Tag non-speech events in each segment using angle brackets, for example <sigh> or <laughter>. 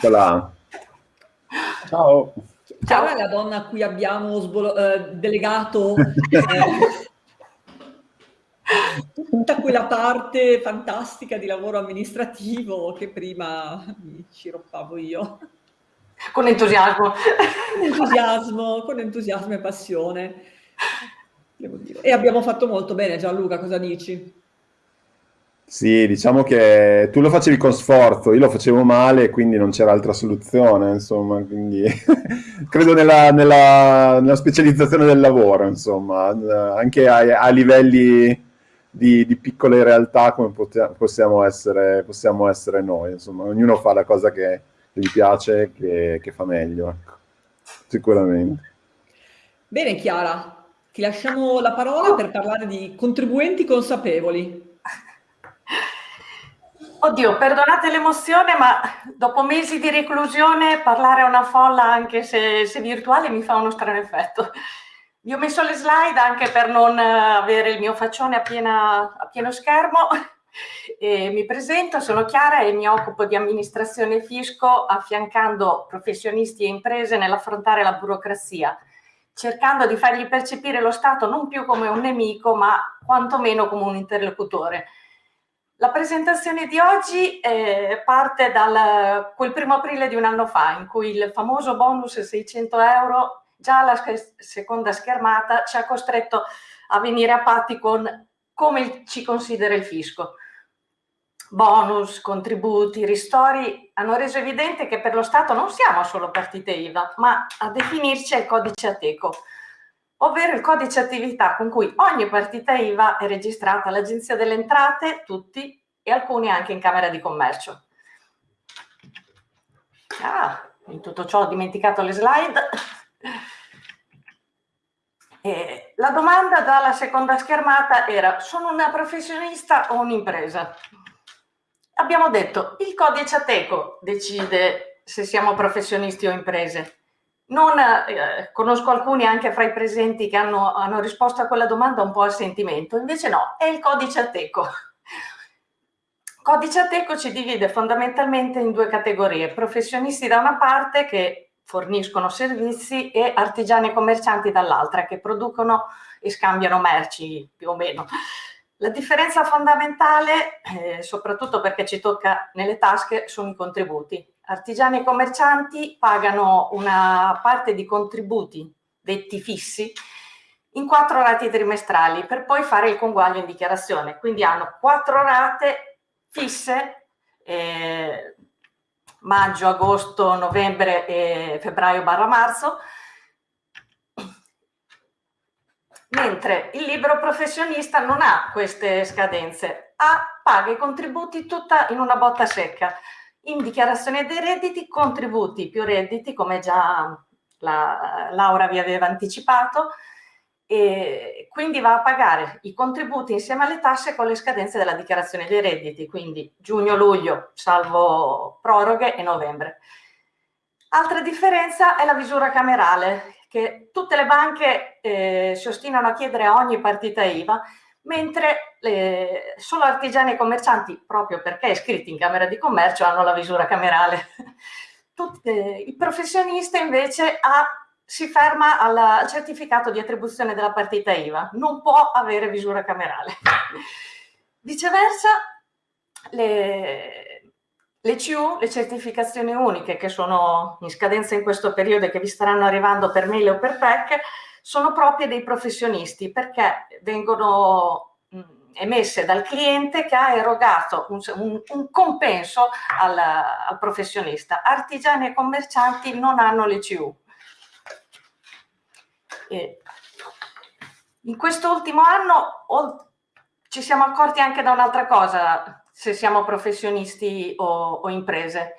Voilà. Ciao. Ciao è la donna a cui abbiamo eh, delegato eh, <laughs> tutta quella parte fantastica di lavoro amministrativo che prima mi sciroppavo io. Con entusiasmo. Con entusiasmo, con entusiasmo e passione. E abbiamo fatto molto bene, Gianluca, cosa dici? Sì, diciamo che tu lo facevi con sforzo, io lo facevo male, quindi non c'era altra soluzione, insomma, quindi <laughs> credo nella, nella, nella, specializzazione del lavoro, insomma, anche a, a livelli di, di, piccole realtà come possiamo essere, possiamo essere noi, insomma, ognuno fa la cosa che gli piace, che, che fa meglio, ecco. sicuramente. Bene Chiara, ti lasciamo la parola per parlare di contribuenti consapevoli. Oddio, perdonate l'emozione, ma dopo mesi di reclusione parlare a una folla, anche se, se, virtuale, mi fa uno strano effetto. Vi ho messo le slide anche per non avere il mio faccione a, piena, a pieno schermo. E mi presento, sono Chiara e mi occupo di amministrazione e fisco affiancando professionisti e imprese nell'affrontare la burocrazia, cercando di fargli percepire lo Stato non più come un nemico, ma quantomeno come un interlocutore la presentazione di oggi eh, parte da quel primo aprile di un anno fa, in cui il famoso bonus 600 euro, già alla seconda schermata, ci ha costretto a venire a patti con come ci considera il fisco. Bonus, contributi, ristori hanno reso evidente che per lo Stato non siamo solo partite IVA, ma a definirci è il codice Ateco, ovvero il codice attività con cui ogni partita IVA è registrata all'Agenzia delle Entrate, tutti, e alcuni anche in Camera di Commercio. Ah, in tutto ciò ho dimenticato le slide. E la domanda dalla seconda schermata era, sono una professionista o un'impresa? Abbiamo detto, il codice Ateco decide se siamo professionisti o imprese. Non, eh, conosco alcuni anche fra i presenti che hanno, hanno, risposto a quella domanda un po' a sentimento, invece no, è il codice Ateco. Codice Ateco ci divide fondamentalmente in due categorie, professionisti da una parte che forniscono servizi e artigiani e commercianti dall'altra che producono e scambiano merci più o meno. La differenza fondamentale, eh, soprattutto perché ci tocca nelle tasche, sono i contributi. Artigiani e commercianti pagano una parte di contributi detti fissi in quattro rate trimestrali per poi fare il conguaglio in dichiarazione. Quindi hanno quattro rate fisse, eh, maggio, agosto, novembre e febbraio barra marzo, mentre il libero professionista non ha queste scadenze, ha, paga i contributi tutta in una botta secca. In dichiarazione dei redditi, contributi più redditi, come già la Laura vi aveva anticipato, e quindi va a pagare i contributi insieme alle tasse con le scadenze della dichiarazione dei redditi, quindi giugno-luglio, salvo proroghe, e novembre. Altra differenza è la misura camerale, che tutte le banche eh, si ostinano a chiedere a ogni partita IVA, mentre eh, solo artigiani e commercianti, proprio perché iscritti in Camera di Commercio, hanno la visura camerale. <laughs> Tutte, eh, il professionista invece ha, si ferma al, certificato di attribuzione della partita IVA, non può avere visura camerale. Viceversa, le, le CU, le certificazioni uniche che sono in scadenza in questo periodo e che vi staranno arrivando per mail o per PEC, sono proprie dei professionisti perché vengono emesse dal cliente che ha erogato un, un, un compenso al, al, professionista. Artigiani e commercianti non hanno le CU. In quest'ultimo anno ci siamo accorti anche da un'altra cosa, se siamo professionisti o, o imprese.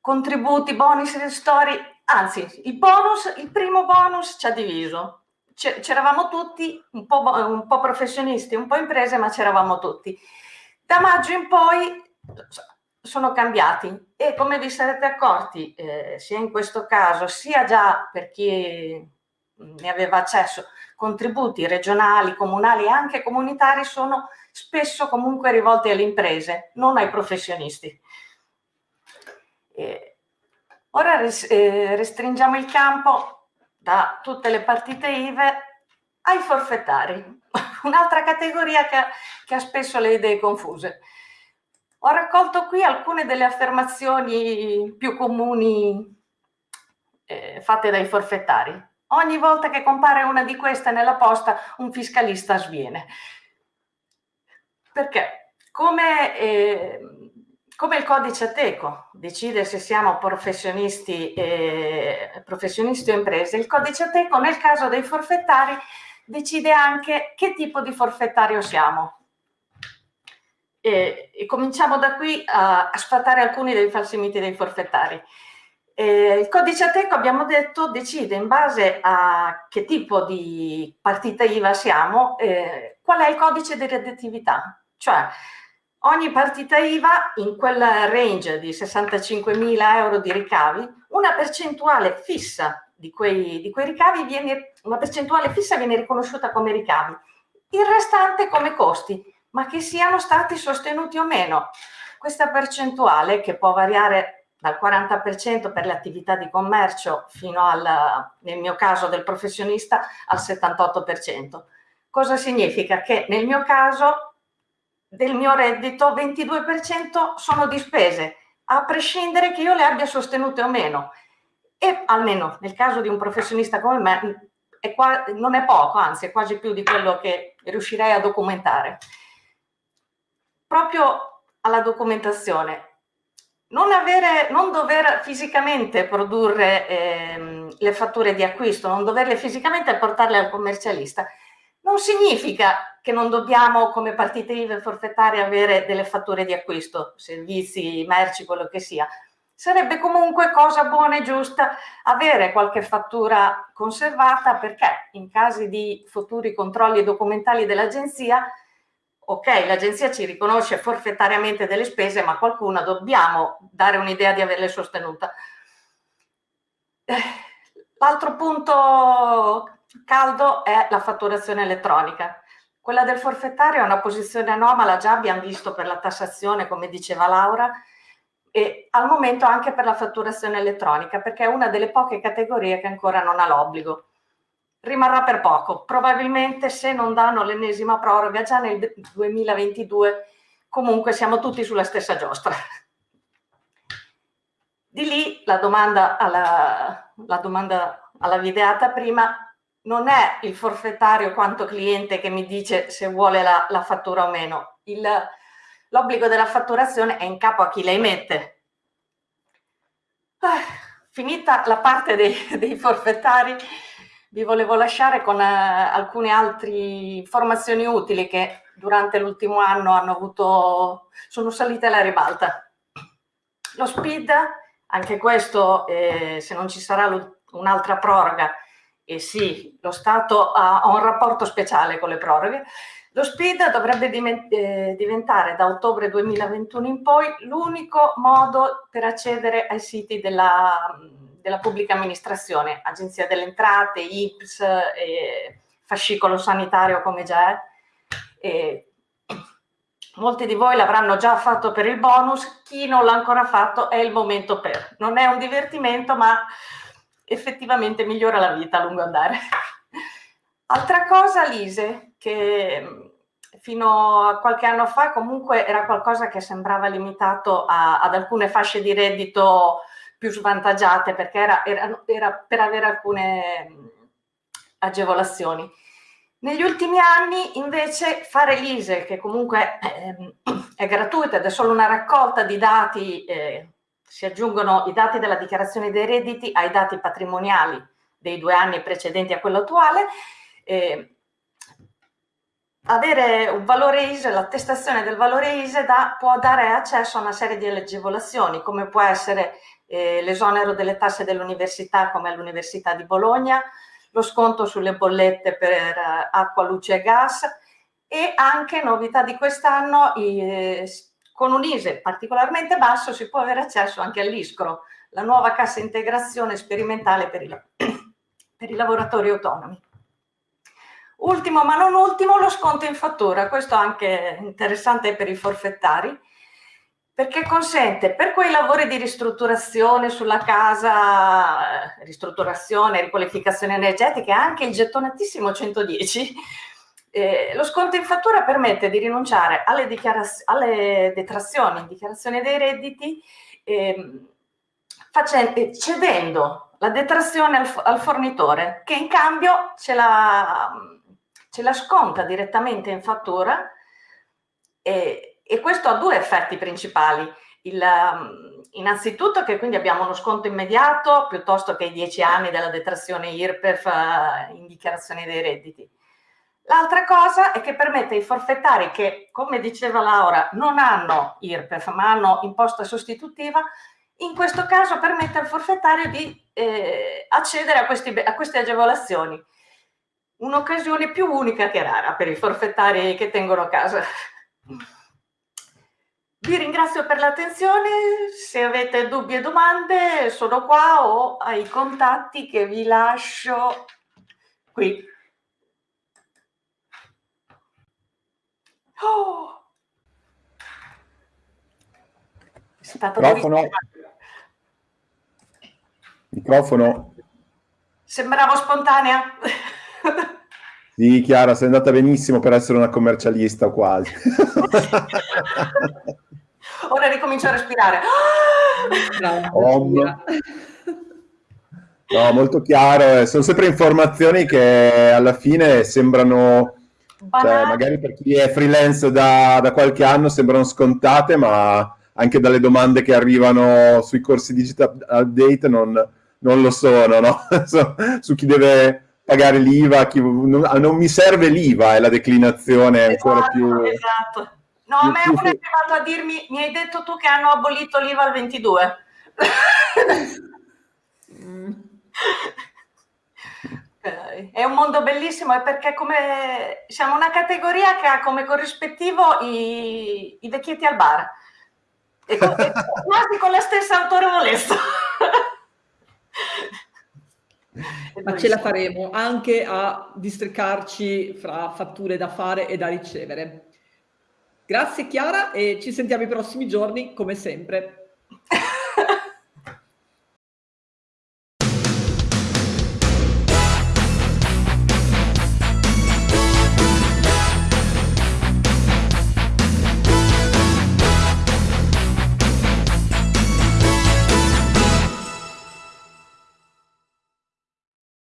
Contributi, bonus, ristori, Anzi, il bonus, il primo bonus ci ha diviso. C'eravamo tutti un po', un po' professionisti, un po' imprese, ma c'eravamo tutti. Da maggio in poi sono cambiati e come vi sarete accorti, eh, sia in questo caso, sia già per chi ne aveva accesso, contributi regionali, comunali e anche comunitari sono spesso comunque rivolti alle imprese, non ai professionisti. Eh, Ora eh, restringiamo il campo da tutte le partite IVE ai forfettari, <laughs> un'altra categoria che, che ha spesso le idee confuse. Ho raccolto qui alcune delle affermazioni più comuni eh, fatte dai forfettari. Ogni volta che compare una di queste nella posta, un fiscalista sviene. Perché? Come, eh, come il codice Ateco decide se siamo professionisti, eh, professionisti o imprese, il codice Ateco nel caso dei forfettari decide anche che tipo di forfettario siamo. E, e cominciamo da qui a, a sfatare alcuni dei falsi miti dei forfettari. Eh, il codice Ateco, abbiamo detto, decide in base a che tipo di partita IVA siamo, eh, qual è il codice di redditività. Cioè, ogni partita IVA in quel range di 65.000 euro di ricavi, una percentuale fissa di quei, di quei ricavi viene, una percentuale fissa viene riconosciuta come ricavi, il restante come costi, ma che siano stati sostenuti o meno. Questa percentuale, che può variare dal 40% per le attività di commercio fino al, nel mio caso del professionista, al 78%. Cosa significa? Che nel mio caso del mio reddito 22% sono di spese, a prescindere che io le abbia sostenute o meno. E almeno nel caso di un professionista come me è qua, non è poco, anzi è quasi più di quello che riuscirei a documentare. Proprio alla documentazione, non, avere, non dover fisicamente produrre ehm, le fatture di acquisto, non doverle fisicamente portarle al commercialista, non significa che non dobbiamo come partite IVA forfettarie avere delle fatture di acquisto, servizi, merci, quello che sia. Sarebbe comunque cosa buona e giusta avere qualche fattura conservata perché in casi di futuri controlli documentali dell'agenzia ok, l'agenzia ci riconosce forfettariamente delle spese, ma qualcuna dobbiamo dare un'idea di averle sostenute. Eh, l'altro punto caldo è la fatturazione elettronica. Quella del forfettario è una posizione anomala, già abbiamo visto per la tassazione, come diceva Laura, e al momento anche per la fatturazione elettronica, perché è una delle poche categorie che ancora non ha l'obbligo rimarrà per poco. Probabilmente se non danno l'ennesima proroga già nel 2022, comunque siamo tutti sulla stessa giostra. Di lì la domanda alla, la domanda alla videata prima non è il forfettario quanto cliente che mi dice se vuole la, la fattura o meno. L'obbligo della fatturazione è in capo a chi la emette. Ah, finita la parte dei, dei forfettari, vi volevo lasciare con eh, alcune altre informazioni utili che durante l'ultimo anno hanno avuto, sono salite alla ribalta. Lo SPID, anche questo, eh, se non ci sarà un'altra proroga, e sì, lo Stato ha, ha, un rapporto speciale con le proroghe, lo SPID dovrebbe eh, diventare da ottobre 2021 in poi l'unico modo per accedere ai siti della della pubblica amministrazione, Agenzia delle Entrate, IPS, eh, fascicolo sanitario come già è. E molti di voi l'avranno già fatto per il bonus, chi non l'ha ancora fatto è il momento per. Non è un divertimento, ma effettivamente migliora la vita a lungo andare. Altra cosa, Lise, che fino a qualche anno fa comunque era qualcosa che sembrava limitato a, ad alcune fasce di reddito più svantaggiate perché era, era, era per avere alcune agevolazioni. Negli ultimi anni invece fare l'ISE, che comunque è, è gratuita ed è solo una raccolta di dati, eh, si aggiungono i dati della dichiarazione dei redditi ai dati patrimoniali dei due anni precedenti a quello attuale, eh, avere un valore ISE, l'attestazione del valore ISE da, può dare accesso a una serie di agevolazioni, come può essere eh, l'esonero delle tasse dell'università come all'Università di Bologna, lo sconto sulle bollette per eh, acqua, luce e gas e anche, novità di quest'anno, eh, con un ISE particolarmente basso si può avere accesso anche all'ISCRO, la nuova cassa integrazione sperimentale per i, <clears throat> per i lavoratori autonomi. Ultimo ma non ultimo lo sconto in fattura, questo anche interessante per i forfettari, perché consente per quei lavori di ristrutturazione sulla casa, ristrutturazione, riqualificazione energetica, anche il gettonatissimo 110, eh, lo sconto in fattura permette di rinunciare alle, alle detrazioni in dichiarazione dei redditi eh, facendo, cedendo la detrazione al, al, fornitore che in cambio ce la, ce la sconta direttamente in fattura e, e questo ha due effetti principali. Il, um, innanzitutto che quindi abbiamo uno sconto immediato piuttosto che i 10 anni della detrazione IRPEF uh, in dichiarazione dei redditi. L'altra cosa è che permette ai forfettari che, come diceva Laura, non hanno IRPEF ma hanno imposta sostitutiva, in questo caso permette al forfettario di eh, accedere a, questi, a queste agevolazioni. Un'occasione più unica che rara per i forfettari che tengono casa. Vi ringrazio per l'attenzione, se avete dubbi e domande sono qua o ai contatti che vi lascio qui. Oh. È stato Microfono. Microfono. Sembravo spontanea. Sì, Chiara, sei andata benissimo per essere una commercialista quasi. <laughs> Ora ricomincio a respirare. No, molto chiaro. Eh. Sono sempre informazioni che alla fine sembrano, cioè, magari per chi è freelance da, da, qualche anno sembrano scontate, ma anche dalle domande che arrivano sui corsi digital update non, non lo sono, no? <laughs> su chi deve pagare l'IVA, non, non, mi serve l'IVA, è la declinazione ancora esatto, più... Esatto. No, a me uno è arrivato a dirmi, mi hai detto tu che hanno abolito l'IVA al 22. <laughs> È un mondo bellissimo e perché come siamo una categoria che ha come corrispettivo i, i vecchietti al bar. E, con, e <laughs> quasi con la stessa autorevolezza. <laughs> Ma ce la faremo anche a districarci fra fatture da fare e da ricevere. Grazie Chiara e ci sentiamo i prossimi giorni come sempre. <laughs>